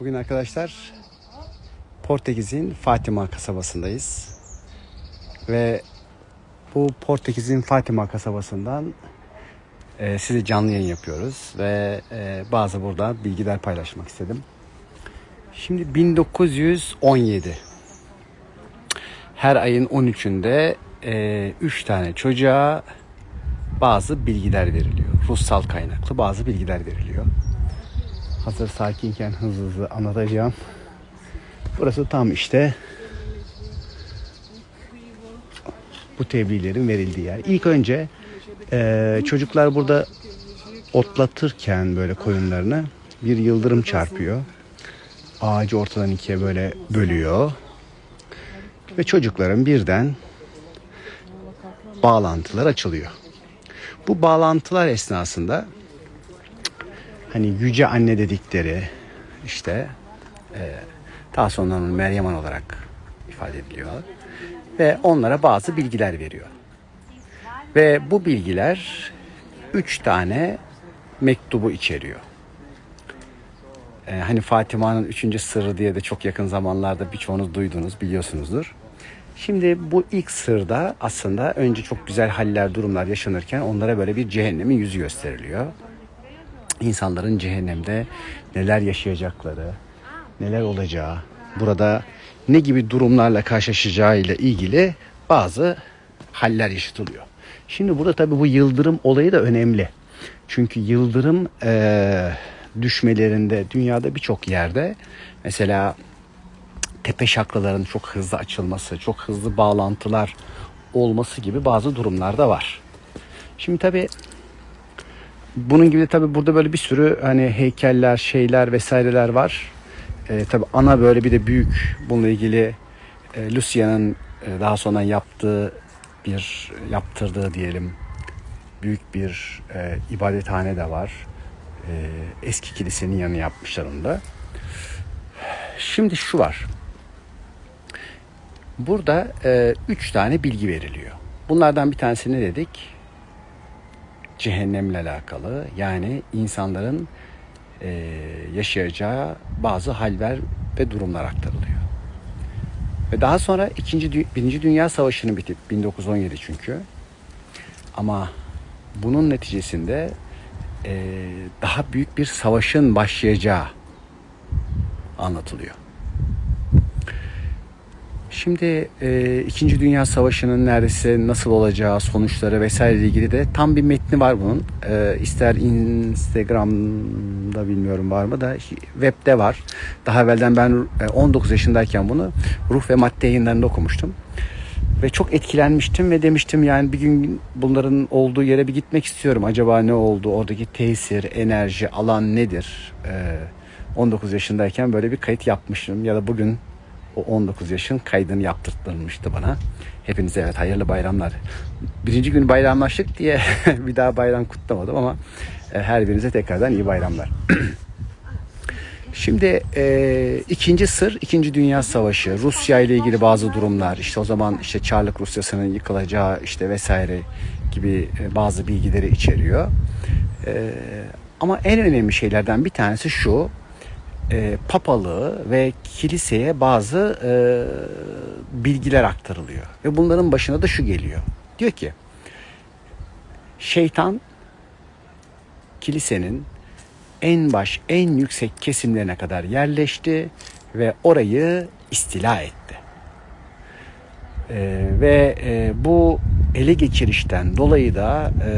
Bugün arkadaşlar Portekiz'in Fatima kasabasındayız. Ve bu Portekiz'in Fatima kasabasından e, size canlı yayın yapıyoruz. Ve e, bazı burada bilgiler paylaşmak istedim. Şimdi 1917 her ayın 13'ünde 3 tane çocuğa bazı bilgiler veriliyor. Ruhsal kaynaklı bazı bilgiler veriliyor. Hazır sakinken hızlı hızlı anlatacağım. Burası tam işte bu tebliğlerin verildiği yer. İlk önce eee, çocuklar burada otlatırken böyle koyunlarını bir yıldırım çarpıyor. Ağacı ortadan ikiye böyle bölüyor. Ve çocukların birden bağlantılar açılıyor. Bu bağlantılar esnasında hani yüce anne dedikleri işte e, daha sonra onu Meryem Ana olarak ifade ediliyor ve onlara bazı bilgiler veriyor. Ve bu bilgiler üç tane mektubu içeriyor. E, hani Fatima'nın üçüncü sırrı diye de çok yakın zamanlarda birçoğunuz duydunuz, biliyorsunuzdur. Şimdi bu ilk sırda aslında önce çok güzel haller, durumlar yaşanırken onlara böyle bir cehennemin yüzü gösteriliyor insanların cehennemde neler yaşayacakları, neler olacağı, burada ne gibi durumlarla karşılaşacağı ile ilgili bazı haller yaşatılıyor. Şimdi burada tabii bu yıldırım olayı da önemli. Çünkü yıldırım eee, düşmelerinde dünyada birçok yerde mesela tepe şakraların çok hızlı açılması, çok hızlı bağlantılar olması gibi bazı durumlar da var. Şimdi tabii bunun gibi de tabii burada böyle bir sürü hani heykeller, şeyler vesaireler var. Ee, tabii ana böyle bir de büyük bununla ilgili e, Lucia'nın e, daha sonra yaptığı bir yaptırdığı diyelim büyük bir e, ibadethane de var. E, eski kilisenin yanı yapmışlar onu da. Şimdi şu var. Burada e, üç tane bilgi veriliyor. Bunlardan bir tanesi ne dedik? Cehennemle alakalı yani insanların e, yaşayacağı bazı haller ve durumlar aktarılıyor. Ve daha sonra ikinci Dü- Birinci Dünya Savaşı'nın bitip 1917 çünkü ama bunun neticesinde e, daha büyük bir savaşın başlayacağı anlatılıyor. Şimdi e, İkinci Dünya Savaşı'nın neredeyse nasıl olacağı, sonuçları vesaire ilgili de tam bir metni var bunun. E, ister Instagram'da bilmiyorum var mı da webde var. Daha evvelden ben e, 19 yaşındayken bunu Ruh ve Madde yayınlarında okumuştum. Ve çok etkilenmiştim ve demiştim yani bir gün bunların olduğu yere bir gitmek istiyorum. Acaba ne oldu? Oradaki tesir, enerji, alan nedir? E, 19 yaşındayken böyle bir kayıt yapmıştım. Ya da bugün o 19 yaşın kaydını yaptırtılmıştı bana. Hepinize evet hayırlı bayramlar. Birinci gün bayramlaştık diye bir daha bayram kutlamadım ama e, her birinize tekrardan iyi bayramlar. Şimdi e, ikinci sır, ikinci Dünya Savaşı, Rusya ile ilgili bazı durumlar, işte o zaman işte Çarlık Rusyası'nın yıkılacağı işte vesaire gibi e, bazı bilgileri içeriyor. E, ama en önemli şeylerden bir tanesi şu, e, papalığı ve kiliseye bazı e, bilgiler aktarılıyor. Ve bunların başına da şu geliyor. Diyor ki şeytan kilisenin en baş, en yüksek kesimlerine kadar yerleşti ve orayı istila etti. E, ve e, bu ele geçirişten dolayı da e,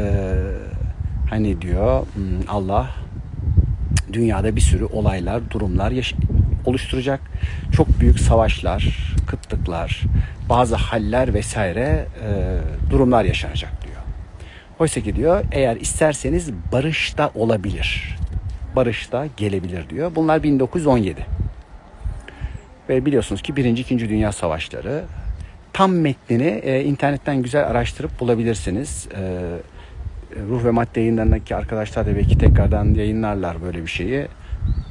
hani diyor hmm, Allah dünyada bir sürü olaylar, durumlar oluşturacak. Çok büyük savaşlar, kıtlıklar, bazı haller vesaire e, durumlar yaşanacak diyor. Oysa ki diyor eğer isterseniz barış da olabilir. Barış da gelebilir diyor. Bunlar 1917. Ve biliyorsunuz ki Birinci, İkinci Dünya Savaşları tam metnini e, internetten güzel araştırıp bulabilirsiniz. E, ruh ve madde yayınlarındaki arkadaşlar da belki tekrardan yayınlarlar böyle bir şeyi.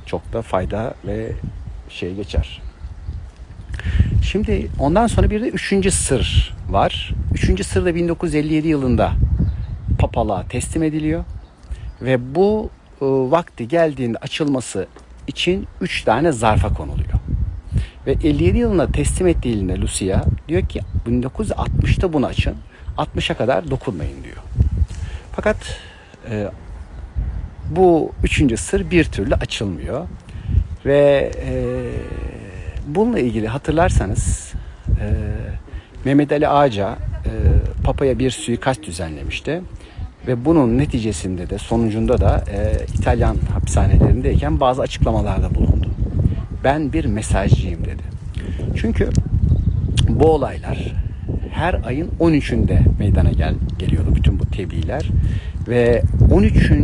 Çok da fayda ve şey geçer. Şimdi ondan sonra bir de üçüncü sır var. Üçüncü sır da 1957 yılında papalığa teslim ediliyor. Ve bu e, vakti geldiğinde açılması için 3 tane zarfa konuluyor. Ve 57 yılında teslim ettiğinde Lucia diyor ki 1960'ta bunu açın. 60'a kadar dokunmayın diyor. Fakat e, bu üçüncü sır bir türlü açılmıyor. Ve e, bununla ilgili hatırlarsanız e, Mehmet Ali Ağaca e, Papa'ya bir suikast düzenlemişti. Ve bunun neticesinde de sonucunda da e, İtalyan hapishanelerindeyken bazı açıklamalarda bulundu. Ben bir mesajcıyım dedi. Çünkü bu olaylar her ayın 13'ünde meydana gel geliyordu bütün bu tebliğler ve 13. E,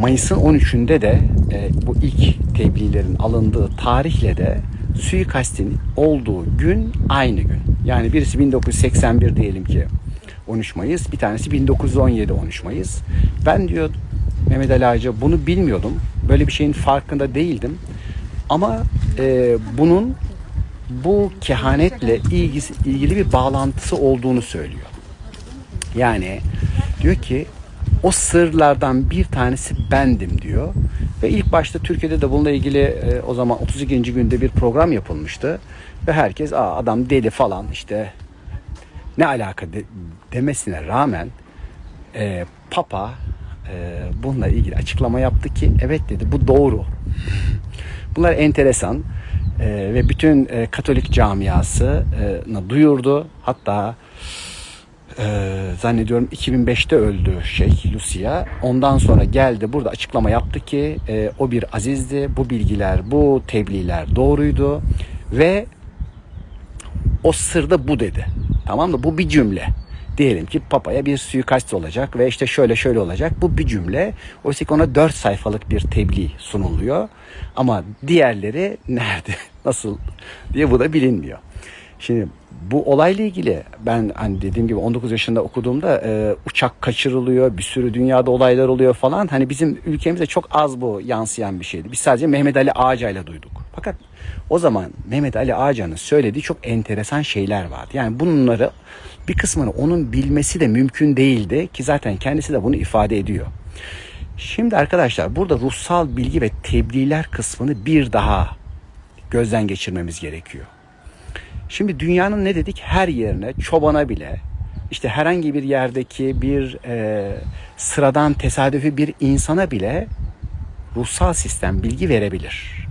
Mayıs'ın 13'ünde de e, bu ilk tebliğlerin alındığı tarihle de suikastin olduğu gün aynı gün. Yani birisi 1981 diyelim ki 13 Mayıs, bir tanesi 1917 13 Mayıs. Ben diyor Mehmet Ali Ağaca bunu bilmiyordum. Böyle bir şeyin farkında değildim. Ama e, bunun bu kehanetle ilgisi, ilgili bir bağlantısı olduğunu söylüyor. Yani diyor ki o sırlardan bir tanesi bendim diyor. Ve ilk başta Türkiye'de de bununla ilgili e, o zaman 32. günde bir program yapılmıştı. Ve herkes Aa, adam deli falan işte ne alaka de, demesine rağmen e, Papa e, bununla ilgili açıklama yaptı ki evet dedi bu doğru. Bunlar enteresan e, ve bütün e, Katolik camiasını duyurdu. Hatta e, zannediyorum 2005'te öldü şey Lucia. Ondan sonra geldi burada açıklama yaptı ki e, o bir azizdi. Bu bilgiler, bu tebliğler doğruydu ve o sırda bu dedi. Tamam mı? Bu bir cümle. Diyelim ki papaya bir suikast olacak ve işte şöyle şöyle olacak. Bu bir cümle. Oysa ki ona dört sayfalık bir tebliğ sunuluyor. Ama diğerleri nerede, nasıl diye bu da bilinmiyor. Şimdi bu olayla ilgili ben hani dediğim gibi 19 yaşında okuduğumda e, uçak kaçırılıyor, bir sürü dünyada olaylar oluyor falan. Hani bizim ülkemizde çok az bu yansıyan bir şeydi. Biz sadece Mehmet Ali Ağaca'yla duyduk. Fakat o zaman Mehmet Ali Ağaca'nın söylediği çok enteresan şeyler vardı. Yani bunları bir kısmını onun bilmesi de mümkün değildi ki zaten kendisi de bunu ifade ediyor. Şimdi arkadaşlar burada ruhsal bilgi ve tebliğler kısmını bir daha gözden geçirmemiz gerekiyor. Şimdi dünyanın ne dedik her yerine çobana bile işte herhangi bir yerdeki bir e, sıradan tesadüfi bir insana bile ruhsal sistem bilgi verebilir.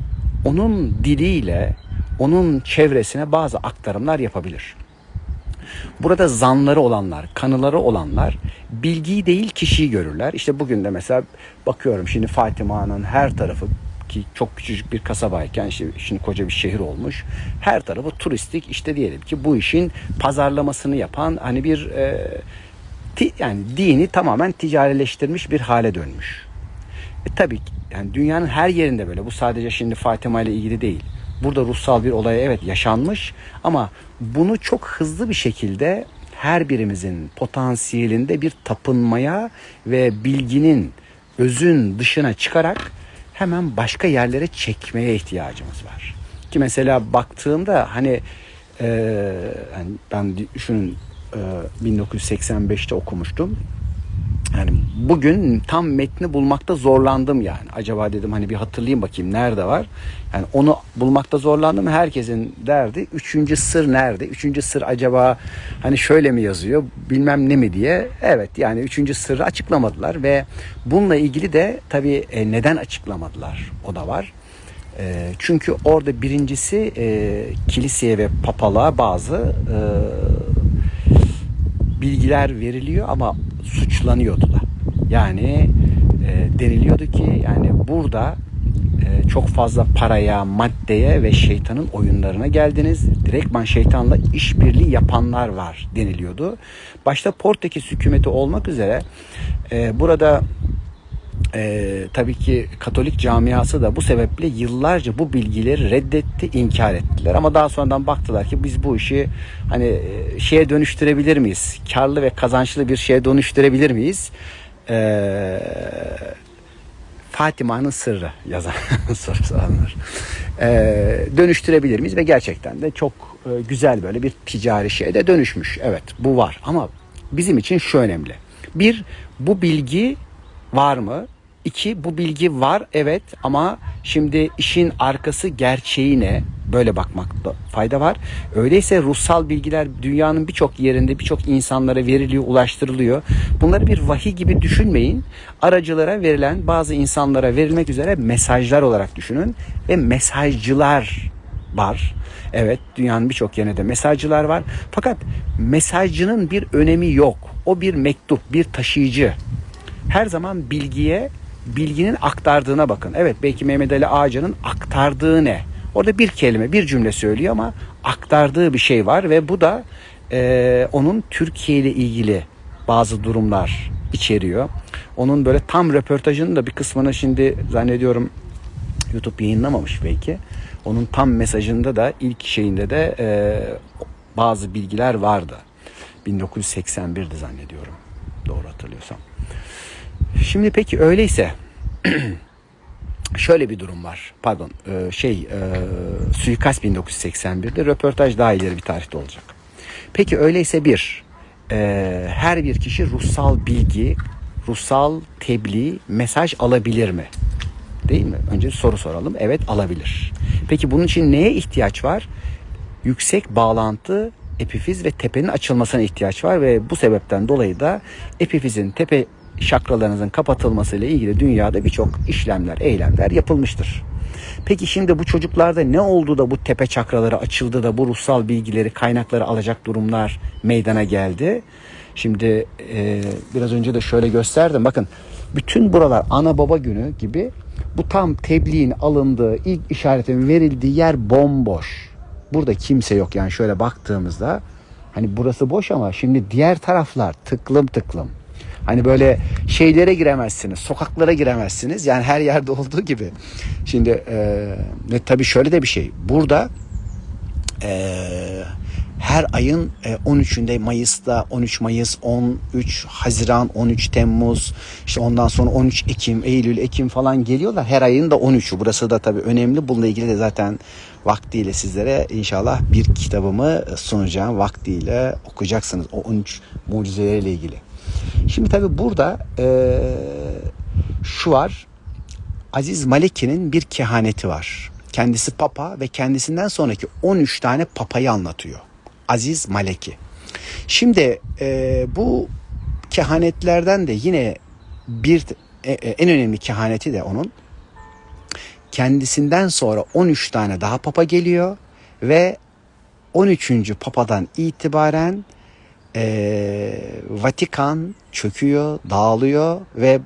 Onun diliyle onun çevresine bazı aktarımlar yapabilir. Burada zanları olanlar, kanıları olanlar bilgiyi değil kişiyi görürler. İşte bugün de mesela bakıyorum şimdi Fatima'nın her tarafı ki çok küçücük bir kasabayken işte şimdi koca bir şehir olmuş. Her tarafı turistik işte diyelim ki bu işin pazarlamasını yapan hani bir e, ti, yani dini tamamen ticarileştirmiş bir hale dönmüş. E tabii yani dünyanın her yerinde böyle. Bu sadece şimdi Fatima ile ilgili değil. Burada ruhsal bir olay evet yaşanmış ama bunu çok hızlı bir şekilde her birimizin potansiyelinde bir tapınmaya ve bilginin özün dışına çıkarak hemen başka yerlere çekmeye ihtiyacımız var. Ki mesela baktığımda hani e, ben düşünün e, 1985'te okumuştum. Yani bugün tam metni bulmakta zorlandım yani. Acaba dedim hani bir hatırlayayım bakayım nerede var. Yani onu bulmakta zorlandım. Herkesin derdi üçüncü sır nerede? Üçüncü sır acaba hani şöyle mi yazıyor bilmem ne mi diye. Evet yani üçüncü sırrı açıklamadılar ve bununla ilgili de tabii e, neden açıklamadılar o da var. E, çünkü orada birincisi e, kiliseye ve papalığa bazı e, bilgiler veriliyor ama suçlanıyordu da. Yani e, deniliyordu ki yani burada e, çok fazla paraya, maddeye ve şeytanın oyunlarına geldiniz. Direktman şeytanla işbirliği yapanlar var deniliyordu. Başta Portekiz hükümeti olmak üzere e, burada e, tabii ki Katolik camiası da bu sebeple yıllarca bu bilgileri reddetti, inkar ettiler. Ama daha sonradan baktılar ki biz bu işi hani e, şeye dönüştürebilir miyiz? Karlı ve kazançlı bir şeye dönüştürebilir miyiz? E, Fatima'nın sırrı yazan sorulanlar. E, dönüştürebilir miyiz? Ve gerçekten de çok e, güzel böyle bir ticari şeye de dönüşmüş. Evet bu var ama bizim için şu önemli. Bir, bu bilgi var mı? İki, bu bilgi var evet ama şimdi işin arkası gerçeği ne? Böyle bakmakta fayda var. Öyleyse ruhsal bilgiler dünyanın birçok yerinde birçok insanlara veriliyor, ulaştırılıyor. Bunları bir vahiy gibi düşünmeyin. Aracılara verilen bazı insanlara verilmek üzere mesajlar olarak düşünün ve mesajcılar var. Evet dünyanın birçok yerinde de mesajcılar var. Fakat mesajcının bir önemi yok. O bir mektup, bir taşıyıcı. Her zaman bilgiye, bilginin aktardığına bakın. Evet belki Mehmet Ali Ağacı'nın aktardığı ne? Orada bir kelime, bir cümle söylüyor ama aktardığı bir şey var ve bu da e, onun Türkiye ile ilgili bazı durumlar içeriyor. Onun böyle tam röportajının da bir kısmını şimdi zannediyorum YouTube yayınlamamış belki. Onun tam mesajında da ilk şeyinde de e, bazı bilgiler vardı. 1981'di zannediyorum. Doğru hatırlıyorsam. Şimdi peki öyleyse şöyle bir durum var. Pardon e, şey e, suikast 1981'de röportaj daha ileri bir tarihte olacak. Peki öyleyse bir e, her bir kişi ruhsal bilgi, ruhsal tebliğ, mesaj alabilir mi? Değil mi? Önce soru soralım. Evet alabilir. Peki bunun için neye ihtiyaç var? Yüksek bağlantı epifiz ve tepenin açılmasına ihtiyaç var ve bu sebepten dolayı da epifizin tepe şakralarınızın kapatılmasıyla ilgili dünyada birçok işlemler, eylemler yapılmıştır. Peki şimdi bu çocuklarda ne oldu da bu tepe çakraları açıldı da bu ruhsal bilgileri, kaynakları alacak durumlar meydana geldi? Şimdi e, biraz önce de şöyle gösterdim. Bakın bütün buralar ana baba günü gibi bu tam tebliğin alındığı, ilk işaretin verildiği yer bomboş. Burada kimse yok yani şöyle baktığımızda hani burası boş ama şimdi diğer taraflar tıklım tıklım. Hani böyle şeylere giremezsiniz, sokaklara giremezsiniz. Yani her yerde olduğu gibi. Şimdi e, tabii şöyle de bir şey. Burada e, her ayın 13'ünde Mayıs'ta 13 Mayıs, 13 Haziran, 13 Temmuz, işte ondan sonra 13 Ekim, Eylül, Ekim falan geliyorlar. Her ayın da 13'ü. Burası da tabii önemli. Bununla ilgili de zaten vaktiyle sizlere inşallah bir kitabımı sunacağım. Vaktiyle okuyacaksınız o 13 mucizeleriyle ilgili. Şimdi tabii burada e, şu var. Aziz Maleki'nin bir kehaneti var. Kendisi papa ve kendisinden sonraki 13 tane papayı anlatıyor. Aziz Maleki. Şimdi e, bu kehanetlerden de yine bir e, e, en önemli kehaneti de onun kendisinden sonra 13 tane daha papa geliyor ve 13. papadan itibaren e, Vatikan çöküyor, dağılıyor ve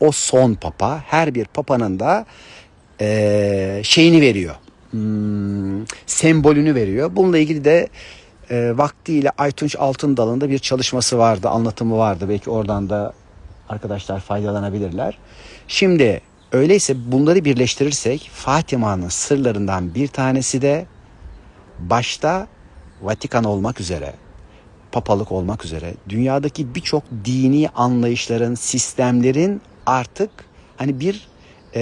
o son papa her bir papanın da e, şeyini veriyor. Hmm, sembolünü veriyor. Bununla ilgili de e, vaktiyle Aytunç Altındal'ın da bir çalışması vardı, anlatımı vardı. Belki oradan da arkadaşlar faydalanabilirler. Şimdi öyleyse bunları birleştirirsek Fatıma'nın sırlarından bir tanesi de başta Vatikan olmak üzere papalık olmak üzere dünyadaki birçok dini anlayışların, sistemlerin artık hani bir e,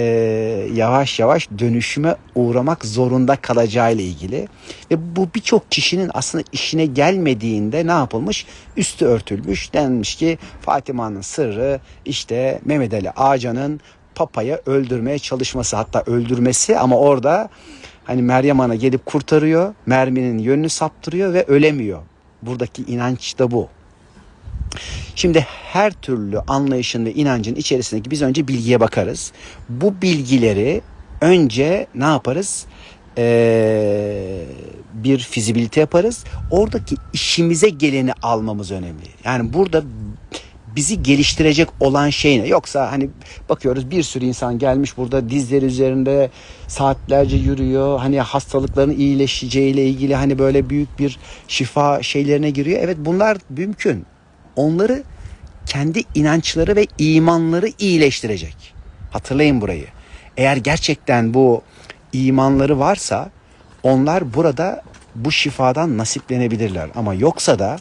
yavaş yavaş dönüşüme uğramak zorunda kalacağı ile ilgili ve bu birçok kişinin aslında işine gelmediğinde ne yapılmış? Üstü örtülmüş denmiş ki Fatıma'nın sırrı işte Mehmet Ali Ağcan'ın papayı öldürmeye çalışması hatta öldürmesi ama orada hani Meryem Ana gelip kurtarıyor merminin yönünü saptırıyor ve ölemiyor buradaki inanç da bu. Şimdi her türlü anlayışın ve inancın içerisindeki biz önce bilgiye bakarız. Bu bilgileri önce ne yaparız? Ee, bir fizibilite yaparız. Oradaki işimize geleni almamız önemli. Yani burada bizi geliştirecek olan şey ne? Yoksa hani bakıyoruz bir sürü insan gelmiş burada dizleri üzerinde saatlerce yürüyor. Hani hastalıkların iyileşeceğiyle ilgili hani böyle büyük bir şifa şeylerine giriyor. Evet bunlar mümkün. Onları kendi inançları ve imanları iyileştirecek. Hatırlayın burayı. Eğer gerçekten bu imanları varsa onlar burada bu şifadan nasiplenebilirler. Ama yoksa da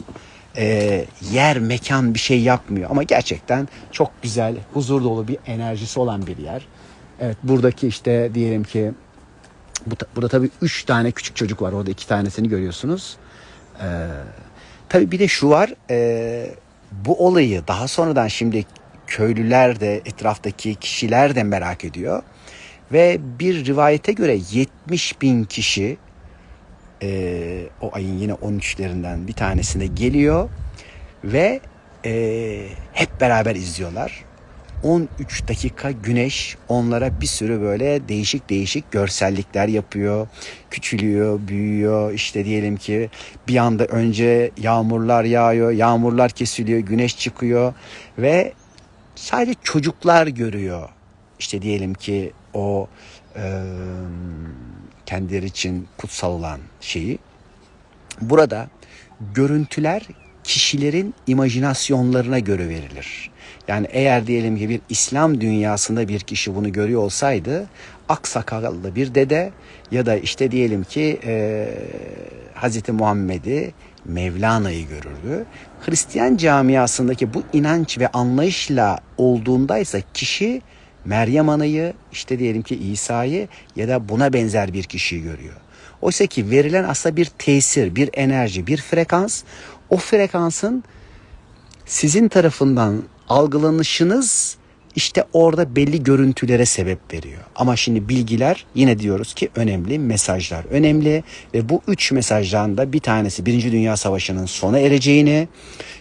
e, yer, mekan bir şey yapmıyor. Ama gerçekten çok güzel, huzur dolu bir enerjisi olan bir yer. Evet buradaki işte diyelim ki bu, burada tabii üç tane küçük çocuk var. Orada iki tanesini görüyorsunuz. Ee, tabii bir de şu var. E, bu olayı daha sonradan şimdi köylüler de etraftaki kişiler de merak ediyor. Ve bir rivayete göre 70 bin kişi e, o ayın yine 13'lerinden bir tanesine geliyor ve e, hep beraber izliyorlar. 13 dakika güneş onlara bir sürü böyle değişik değişik görsellikler yapıyor. Küçülüyor, büyüyor. İşte diyelim ki bir anda önce yağmurlar yağıyor, yağmurlar kesiliyor, güneş çıkıyor ve sadece çocuklar görüyor. İşte diyelim ki o e, kendileri için kutsal olan şeyi. Burada görüntüler kişilerin imajinasyonlarına göre verilir. Yani eğer diyelim ki bir İslam dünyasında bir kişi bunu görüyor olsaydı aksakallı bir dede ya da işte diyelim ki e, Hazreti Muhammed'i Mevlana'yı görürdü. Hristiyan camiasındaki bu inanç ve anlayışla olduğundaysa kişi Meryem Ana'yı işte diyelim ki İsa'yı ya da buna benzer bir kişiyi görüyor. Oysa ki verilen aslında bir tesir, bir enerji, bir frekans. O frekansın sizin tarafından algılanışınız işte orada belli görüntülere sebep veriyor. Ama şimdi bilgiler yine diyoruz ki önemli, mesajlar önemli ve bu üç mesajdan da bir tanesi Birinci Dünya Savaşı'nın sona ereceğini,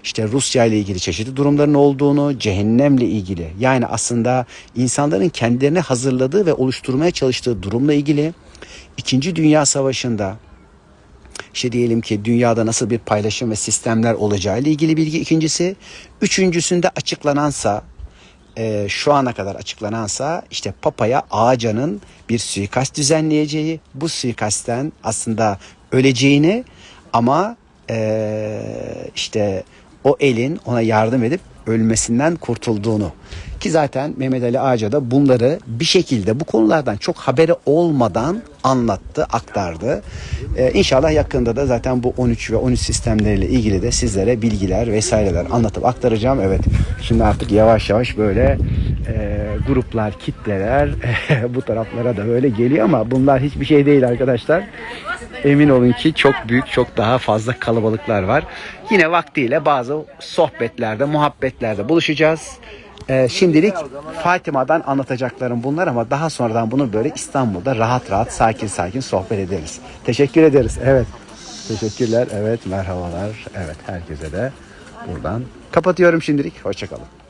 işte Rusya ile ilgili çeşitli durumların olduğunu, cehennemle ilgili yani aslında insanların kendilerini hazırladığı ve oluşturmaya çalıştığı durumla ilgili, İkinci Dünya Savaşı'nda işte diyelim ki dünyada nasıl bir paylaşım ve sistemler olacağı ile ilgili bilgi ikincisi. Üçüncüsünde açıklanansa e, şu ana kadar açıklanansa işte Papa'ya Ağaca'nın bir suikast düzenleyeceği bu suikastten aslında öleceğini ama e, işte o elin ona yardım edip ölmesinden kurtulduğunu ki zaten Mehmet Ali Ağaca da bunları bir şekilde bu konulardan çok haberi olmadan anlattı, aktardı. Ee, inşallah yakında da zaten bu 13 ve 13 sistemleriyle ilgili de sizlere bilgiler vesaireler anlatıp aktaracağım. Evet şimdi artık yavaş yavaş böyle e, gruplar, kitleler bu taraflara da böyle geliyor ama bunlar hiçbir şey değil arkadaşlar. Emin olun ki çok büyük, çok daha fazla kalabalıklar var. Yine vaktiyle bazı sohbetlerde, muhabbetlerde buluşacağız. Ee, şimdilik Fatima'dan anlatacaklarım bunlar ama daha sonradan bunu böyle İstanbul'da rahat rahat, sakin sakin sohbet ederiz. Teşekkür ederiz. Evet. Teşekkürler. Evet, merhabalar. Evet, herkese de buradan kapatıyorum şimdilik. Hoşçakalın.